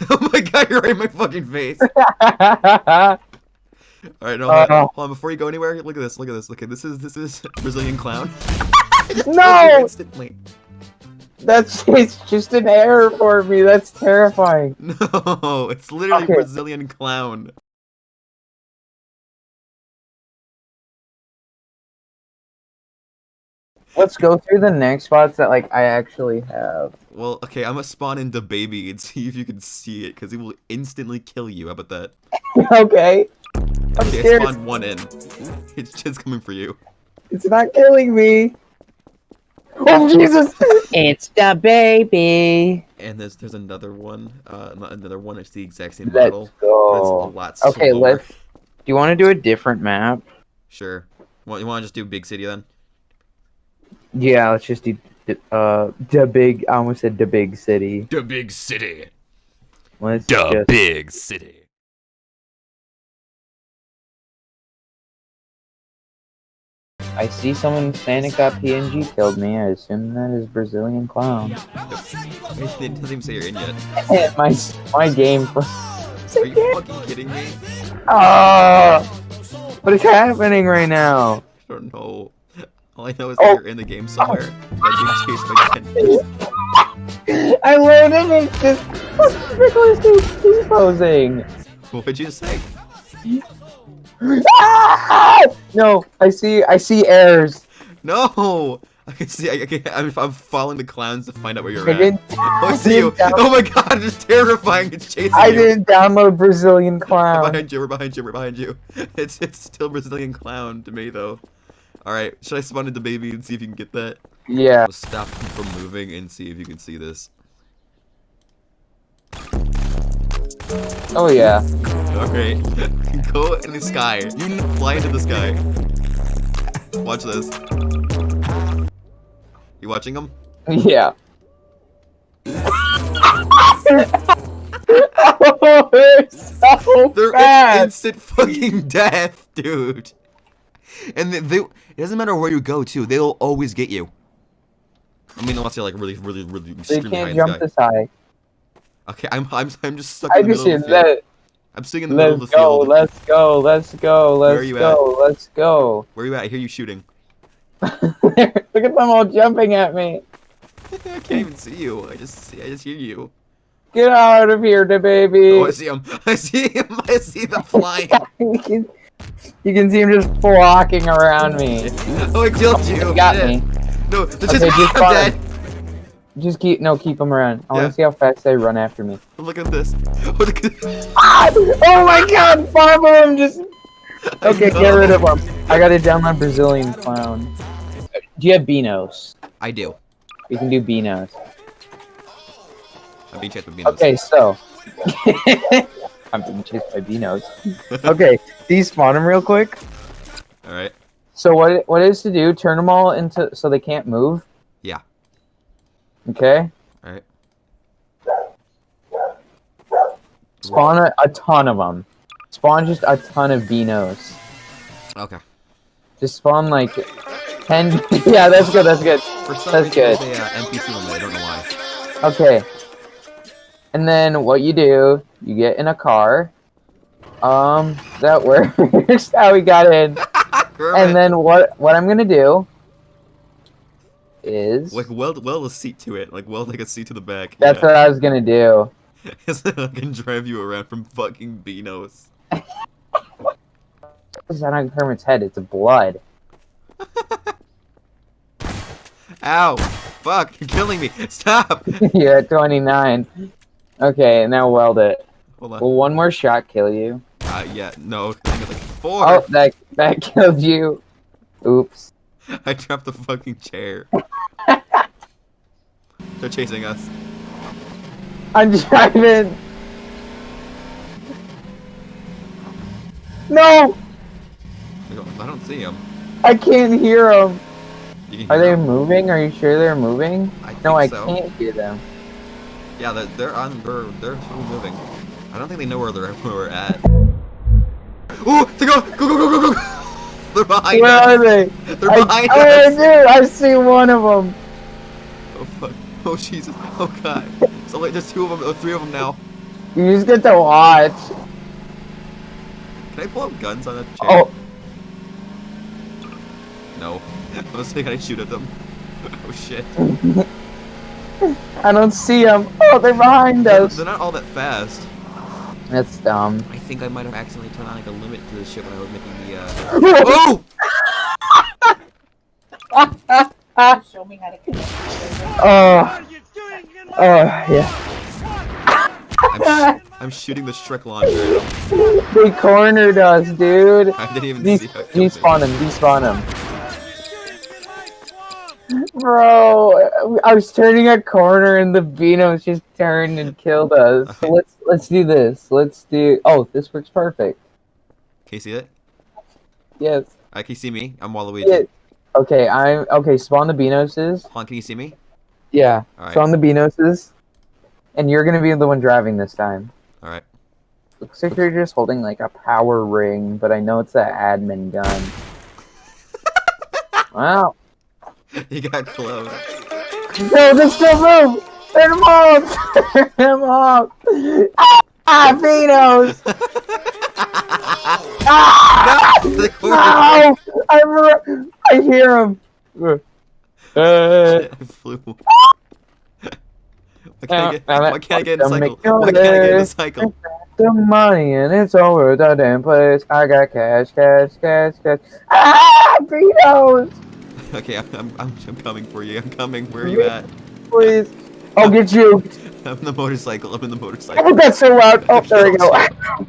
oh my god, you're right in my fucking face. All right, no, Uh, hold on. hold on. Before you go anywhere, look at this. Look at this. Okay, this is this is Brazilian clown. Just killed you No! Instantly. That's it's just an error for me. That's terrifying. No, it's literally Okay. Brazilian clown. Let's go through the next spots that like I actually have. Well, okay, I'm gonna spawn into baby and see if you can see it, because he will instantly kill you. How about that? okay. I'm Okay, I scared. spawned one in. It's just coming for you. It's not killing me. Oh Jesus! it's the baby. And there's there's another one. Uh, not another one. It's the exact same Let's model. but it's a go. lot Okay, slower. let's- Do you want to do a different map? Sure. Well, you want to just do big city then? Yeah, let's just do the- uh the big. I almost said the big city. The big city. Let's just. big city. I see someone standing got PNG killed me. I assume that is Brazilian clown. It doesn't even say you're in yet. my my game. For... Are you fucking kidding me? Ah! What is happening right now? I don't know. All I know is that Oh. you're in the game somewhere. That being chased by ten. I learned it. Fucking Nicolas Cage posing. What would you say? Ah! No, I see. I see errors. No! I can see. I, I can, I'm, I'm following the clowns to find out where you're I at. Oh, I I see you. Oh my god, it's terrifying. It's chasing I you. didn't download Brazilian We're clown. behind you. We're behind you. We're behind you. It's it's still Brazilian clown to me though. All right, should I spawn into baby and see if you can get that? Yeah. Stop him from moving and see if you can see this. Oh yeah. Okay, go in the sky. You need to fly into the sky. Watch this. You watching him? Yeah. oh, so They're instant fucking death, dude. And they, they, it doesn't matter where you go to, they'll always get you. I mean, unless you're like really, really, really They extremely high can't in the jump this high. Okay, I'm, I'm, I'm just stuck I in the middle of the field. That. I'm sitting in the middle of Let's the go, field. let's go, let's go, Where are let's go, let's go. Where are you at? I hear you shooting. Look at them all jumping at me. I can't even see you. I just see, I just hear you. Get out of here, the baby. Oh, I see him. I see him. I see the flying. You, can, see him just flocking around me. Oh, I killed you. You got Shit. me. No, the Okay, just, just I'm dead. Just keep no, keep him around. I want to see how fast they run after me. Look at this. Oh, look at Ah! Oh my God! Five of them just. Okay, get rid of them. I gotta download Brazilian clown. Do you have Beanos? I do. You can do Beanos. I'm being chased by Beanos. Okay, so. I'm being chased by Beanos. Okay, despawn them real quick. All right. So what what is to do? Turn them all into so they can't move. Yeah. Okay. All right. Spawn a, a ton of them. Spawn just a ton of Beanos. Okay. Just spawn like ten. yeah, that's good. That's good. For some That's good. uh, NPC. I don't know why. Okay. And then what you do? You get in a car. Um, that works. How we got in. And then what? What I'm gonna do is like weld weld a seat to it. Like weld like a seat to the back. that's yeah. what I was gonna do. I can drive you around from fucking Beanos. It's not on Kermit's head. It's blood. Ow! Fuck! You're killing me! Stop! You're at 29. Okay, now weld it. On. Will one more shot kill you? Uh, yeah, no. I got like four. Oh, that that killed you. Oops. I dropped the fucking chair. They're chasing us. I'm driving. No, I don't, I don't see them. I can't hear them. Are they moving? Are you sure they're moving? I No, I so. can't hear them. Yeah, they're, they're on. They're they're moving. I don't think they know where they're where we're at. Ooh! They go! Go go go go go! They're behind Where us. are they? They're I, behind I us. do. I see one of them. Oh fuck! Oh Jesus! Oh god! So like, there's two of them. Oh, three of them now. You just get to watch. Can I pull up guns on a chair? Oh, No. I was saying, I shoot at them? oh shit. I don't see them. Oh, they're behind They're, us. they're not all that fast. That's dumb. I think I might have accidentally turned on like a limit to the ship when I was making the uh Oh! Show me how to connect. Oh, oh, yeah. I'm, sh I'm shooting the Shrek launcher. They cornered us, dude. I didn't even Des- see how it. Despawn him, despawn him. Bro, I was turning a corner and the Beanos just turned and killed us. So let's let's do this. Let's do. Oh, this works perfect. Can you see it? Yes. Uh, can you see me? I'm Waluigi. Yeah. Okay, I'm okay. Spawn the Beanoses. Hold on, can you see me? Yeah. Spawn the Beanoses. And you're gonna be the one driving this time. Alright. Looks like you're just holding like a power ring, but I know it's that admin gun. wow. you got close. No, they still move! Turn them off! Turn them off! Ah, Beanos! Ah! The corner. No! I, re- I hear him! Uh, I flew. Why can't I get, why can't I get in the cycle? make Why can't I get in the cycle? the money and it's over the damn place. I got cash, cash, cash, cash. Ah! Beanos! Okay, I'm, I'm, I'm, coming for you. I'm coming. Where are you at? Please. I'll get you. I'm in the motorcycle. I'm in the motorcycle. Oh, that's so loud. Oh, there we go.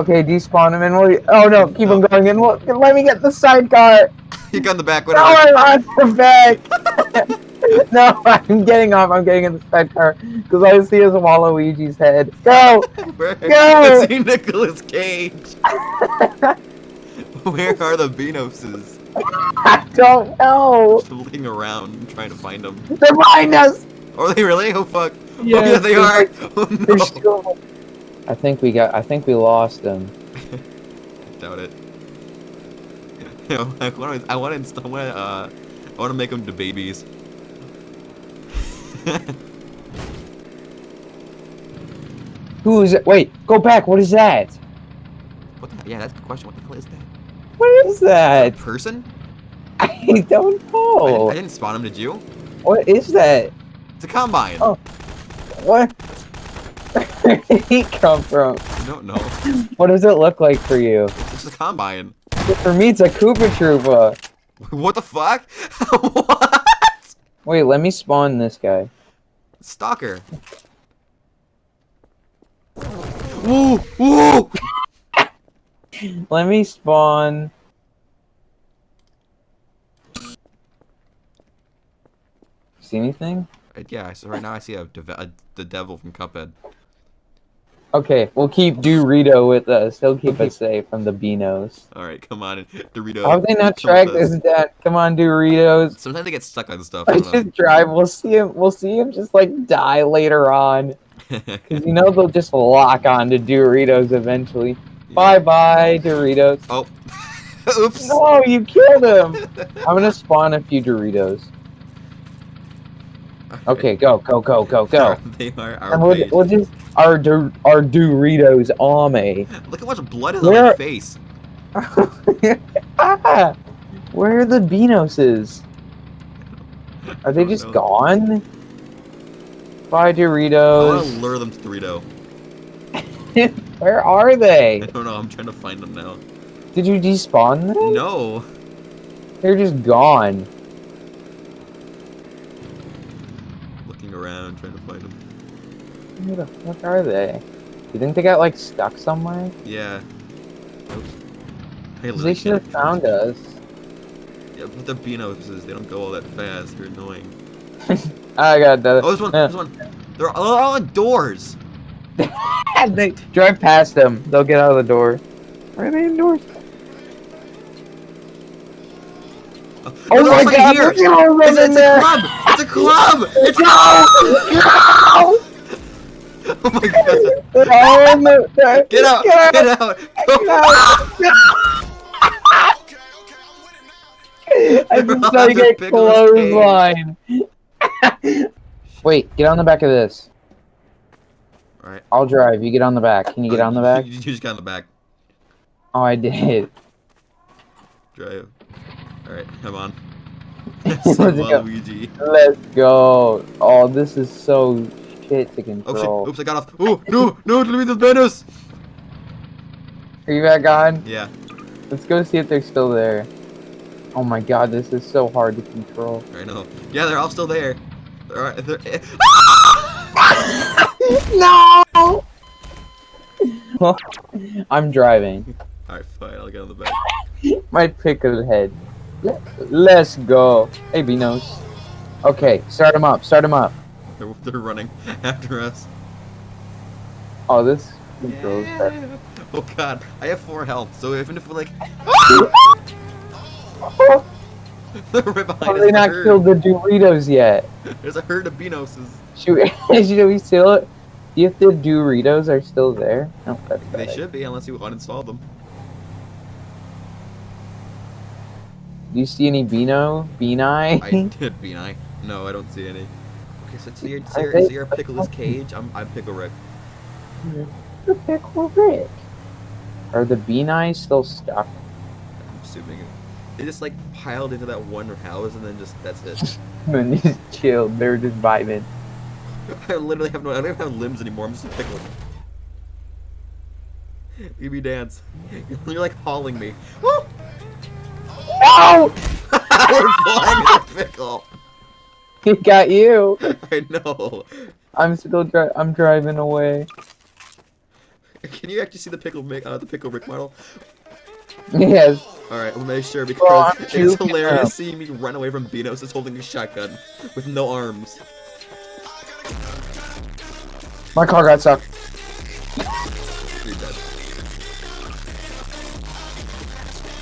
Okay, despawn him and we'll. Oh no, keep him oh. going and we'll, let me get the sidecar. You got the back. No, Whatever. I'm on the back. no, I'm getting off. I'm getting in the sidecar because I see his Waluigi's head. Go. Where? Go! I see Nicolas Cage. Where are the Venoses? I don't know. I'm looking around, trying to find them. They're behind us. Are they really? Oh fuck! oh yeah, they they're like- Oh no! still. I think we got. I think we lost them. Doubt it. You know, I want to. I want to install. I want to. Uh, I want to make them to babies. Who is it? Wait, go back. What is that? what the? Yeah, that's the question. What the hell is that? What is that? Person? I don't I, know. I didn't spawn him. Did you? What is that? It's a combine. Oh. What? Where did he come from? I don't know. What does it look like for you? It's a combine. For me, it's a Koopa Troopa. What the fuck? what? Wait, let me spawn this guy. Stalker. Woo! Woo! Let me spawn. See anything? Uh, Yeah, so right now I see a, a the devil from Cuphead. Okay, we'll keep Dorito with us. He'll keep us safe from the Beanos. All right, come on, Dorito. How have they not tracked us down? Come on, Doritos. Sometimes they get stuck on stuff. I I don't know. just drive. We'll see him. We'll see him just like die later on. Cause you know they'll just lock on to Doritos eventually. Bye bye, Doritos. Oh. Oops. No, you killed him. I'm gonna spawn a few Doritos. Okay, go, go, go, go, go. They are our And we'll, we'll just our our Doritos ame. Look how much blood is on Where- my face. ah, where are the Beanoses? Are they just know. gone? Bye, Doritos. I want to lure them to Dorito. Where are they? I don't know. I'm trying to find them now. Did you despawn them? No. They're just gone. Looking around, trying to find them. Where the fuck are they? You think they got like stuck somewhere? Yeah. Oops. Hey, they should have found us. Yeah, but they're Beanoses. They don't go all that fast. They're annoying. Ah, I got the. Oh, this one. This one. They're all, all indoors. they drive past them. They'll get out of the door. Where are they indoors? Oh, Oh my god! Here. Look at all It's, in it's a club. It's a club. It's No! No! Oh my god. They're all in the. Get out! Get Get out! out! Get out! I They're just saw you get Pickles clothesline. Wait, get on the back of this. I'll drive. You get on the back. Can you get Oh, on the back? You, just got on the back. Oh, I did. Drive. Alright, come on. Let's go. Luigi. Let's go. Oh, this is so shit to Oh control. shit, oops, I got off. Oh, no, no, let me the banners! Are you back on? Yeah, Let's go see if they're still there. Oh my god, this is so hard to control. I know. Yeah, they're all still there. They're, they're, eh. No! I'm driving. Alright, fine, I'll get on the back. My pickle head. Let- Let's go. Hey, Beanos. Okay, start him up. Start him up. They're, they're running after us. Oh, this controls better. Yeah. Oh god, I have four health, so even if we're like, they're right behind How us. have they There's a not herd. killed the Doritos yet? There's a herd of Benoses. Should we, should we still... Do you think the Doritos are still there? No, that's They should be, unless you uninstall them. Do you see any Beano? Beanie? I did, be No, I don't see any. Okay, so see your, see Are your, your Pickle's cage? I'm, I'm Pickle Rick. the Pickle Rick. Are the Beanie still stuck? I'm assuming. They just like piled into that one house and then just, that's it. And just chilled. They're just vibing. I literally have no, I don't even have limbs anymore, I'm just a pickle. Give me dance. You're like hauling me. Woo! No! We're flying in a pickle. He got you. I know. I'm still dri- I'm driving away. Can you actually see the pickle Mick, uh, the pickle Rick model? Yes. All right, we'll make sure because I'm it's hilarious seeing me run away from Beanos that's holding a shotgun with no arms. My car got stuck.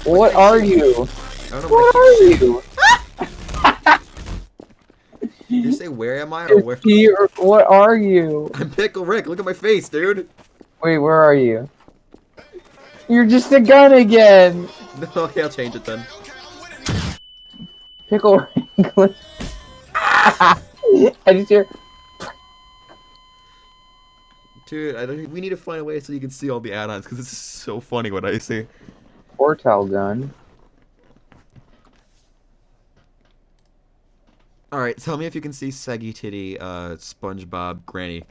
What are you? I don't know What are you? saying. You say where am I or where? Is he or- What are you? I'm Pickle Rick. Look at my face, dude. Wait, where are you? You're just a gun again. okay, I'll change it then. Pickle Rick. I just hear. Dude, I don't, we need to find a way so you can see all the add-ons because this is so funny what I see. Portal gun. All right, tell me if you can see Saggy Titty, uh, SpongeBob, Granny.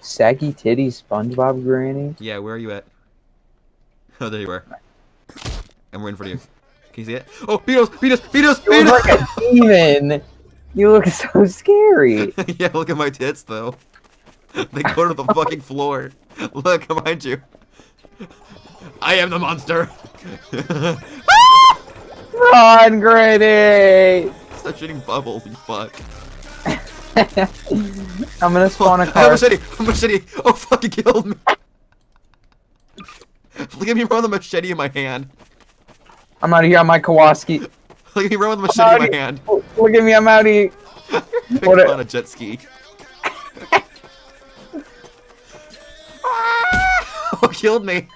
Saggy titty SpongeBob Granny. Yeah, where are you at? Oh, there you are. I'm waiting for you. Can you see it? Oh, Beatles, Beatles, Beatles, You look Beatles! like a demon. You look so scary. yeah, look at my tits though. They go to the fucking floor. Look behind you. I am the monster. Run, Granny! Stop shooting bubbles, you fuck. I'm gonna spawn a I have a car. machete. A machete. Oh fuck! It killed me. Look at me run with a machete in my hand. I'm out of here on my Kawasaki. Look at me run with a machete in my hand. Look at me, I'm out of here. Pick What up a- on a jet ski. Oh, killed me.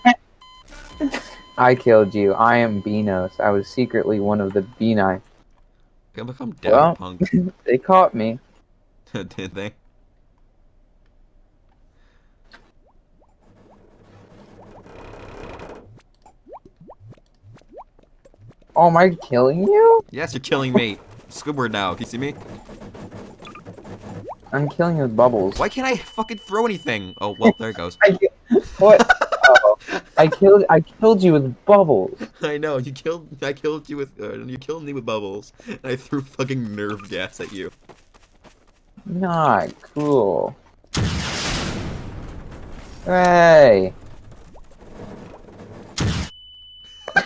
I killed you. I am Beanos. I was secretly one of the Beanie. I'm become down Well. punk. They caught me. Did they? Oh, am I killing you? Yes, you're killing me. Squidward now. Can you see me? I'm killing you with bubbles. Why can't I fucking throw anything? Oh well, there it goes. I I killed. I killed you with bubbles. I know you killed. I killed you with. Uh, you killed me with bubbles, and I threw fucking nerve gas at you. Not cool. Hey.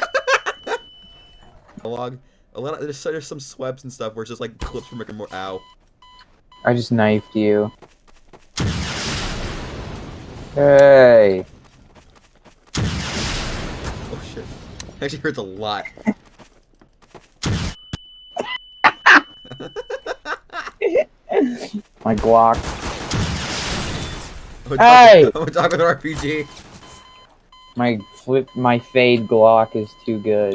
Log. A lot of there's, there's some SWEPs and stuff where it's just like clips from Rick and Morty. Ow. I just knifed you. Hey. Oh shit. Actually hurts a lot. My Glock. I'm Hey! talking, I'm talking with RPG. My flip. My fade Glock is too good.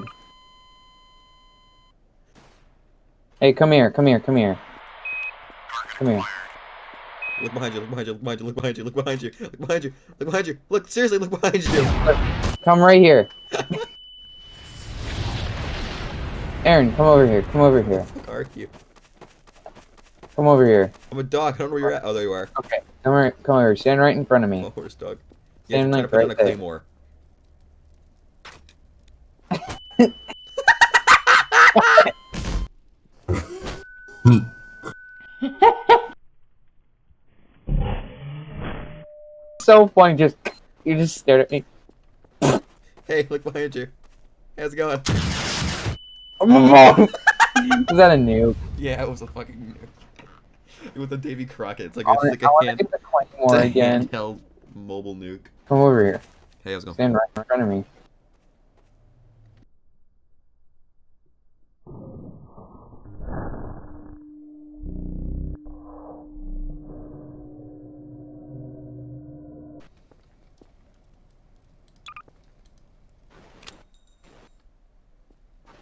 Hey, come here. Come here. Come here. Come here. Look behind you, look behind you, look behind you, look behind you, look behind you, look behind you, look behind you. Look, seriously, look behind you. Come right here. Aaron, come over here. Come over here. Are you? Come over here. I'm a dog. I don't know where you're at. Oh, there you are. Okay. Come over. Come over. Stand right in front of I'm a horse dog. Yeah, Stand like right a there. claymore. So funny. Just you just stared at me. Hey, look behind you. How's it going? Was that a nuke? Yeah, it was a fucking. Nuke. It was a Davy Crockett. It's like I it's wanna- like a hand, it's a again. handheld mobile nuke. Come over here. Hey, how's it going? Stand right in front of me.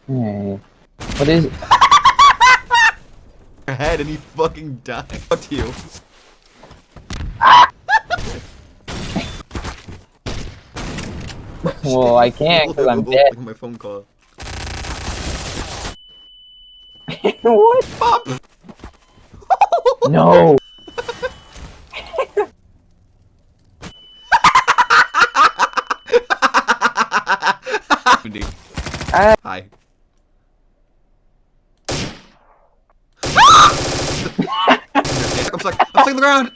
Hey. What is Your head and he fucking died. Fuck you. Well, I can't because I'm Look dead. my phone call. what? Pop! No. Indeed. Ah. Hi. I'm stuck. I'm stuck on the ground.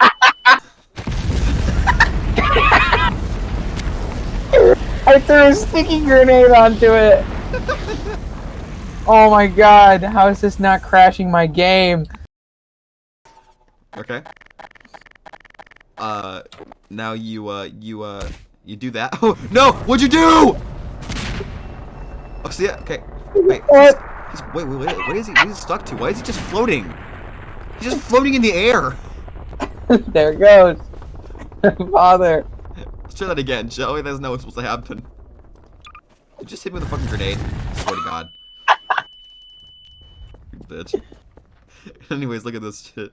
I threw a sticky grenade onto it. Oh my god, how is this not crashing my game? Okay. Uh, now you uh you uh you do that. Oh no! What'd you do? Oh, see it? Okay. Wait. What? He's, wait, wait, wait. What is he? What is he stuck to? Why is he just floating? He's just floating in the air. there it goes. Father. Let's try that again, shall we? That's not what's supposed to happen. You just hit me with a fucking grenade. I swear to God. you bitch. Anyways, look at this shit.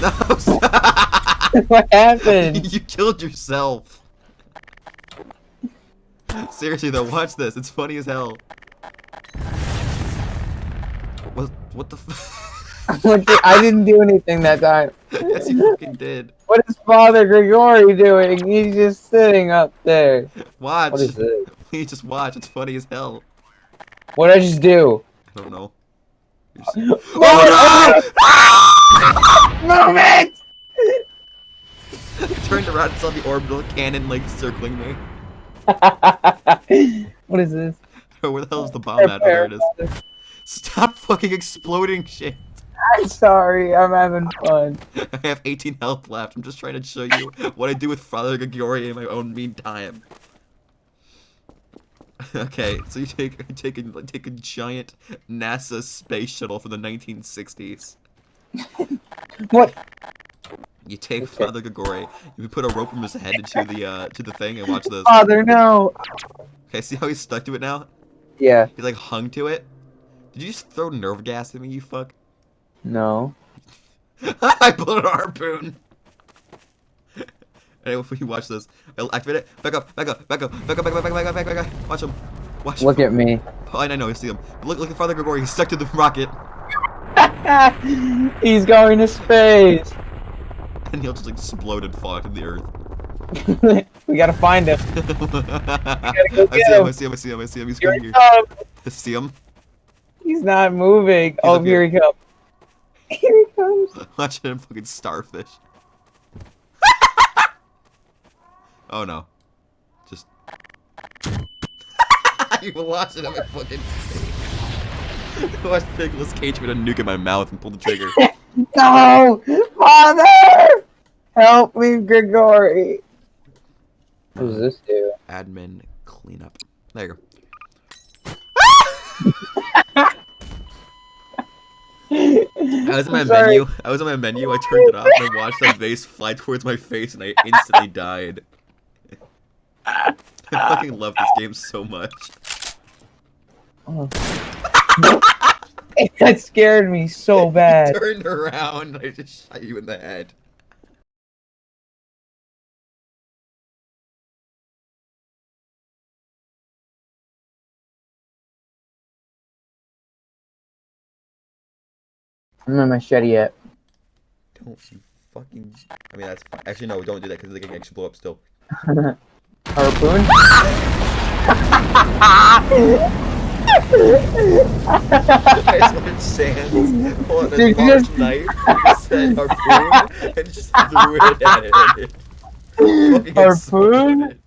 No, what happened? you killed yourself. Seriously though, watch this. It's funny as hell. What? What the? F What the- I didn't do anything that time. yes, you fucking did. What is Father Grigori doing? He's just sitting up there. Watch. What is this? Please just watch. It's funny as hell. What did I just do? I don't know. Just- Oh Move it! no! Turned around and saw the orbital cannon like circling me. what is this? Where the hell is the bomb at? There it is. Stop fucking exploding shit. I'm sorry, I'm having fun. I have 18 health left. I'm just trying to show you what I do with Father Grigori in my own mean time. okay, so you take take a take a giant NASA space shuttle from the 1960s. What? You take Okay. Father Grigori, you put a rope from his head into the uh to the thing and watch this. Father, no. Okay, see how he's stuck to it now? Yeah. He's like hung to it. Did you just throw nerve gas at me, you fuck? No. I pulled a harpoon. Anyway, if you watch this, I'll activate it. Back up, back up, back up, back up, back up, back up, back up, back up, back up. Watch him. Watch Look him. at me. Oh, I know, I see him. Look, look at Father Grigori. He's stuck to the rocket, He's going to space. and he'll just explode and fall into the earth. we gotta find him. I go see him. him. I see him. I see him. I see him. He's coming here. I see him. He's not moving. oh, here he comes. Here he comes. Watch him fucking starfish. oh no. Just. you were watching him fucking. Watch Nicolas Cage with a nuke in my mouth and pull the trigger. No! Father! Help me, Grigori. What does this do? Admin cleanup. There you go. I was in my sorry. menu. I was on my menu. I turned it off and I watched that vase fly towards my face, and I instantly died. I fucking love this game so much. Oh. that scared me so bad. Turned around, I just shot you in the head. I'm gonna machete yet. Don't you fucking. I mean, that's fine. Actually, no, don't do that because they can actually blow up still. Harpoon? I started sand, pulling Dude, a you large just- knife, said harpoon, and just threw it at it. Harpoon?